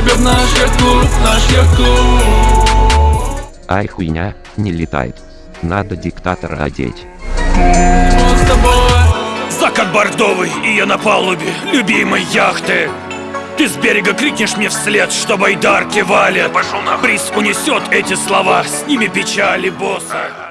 тебе в наш яхт-клуб, наш яхт-клуб Ай хуйня, не летает. Надо диктатора одеть. Он с тобой. Закат бордовый, и я на палубе любимой яхты. Ты с берега крикнешь мне вслед, что байдарки валят. Пошел на Бриз унесет эти слова, с ними печали босса.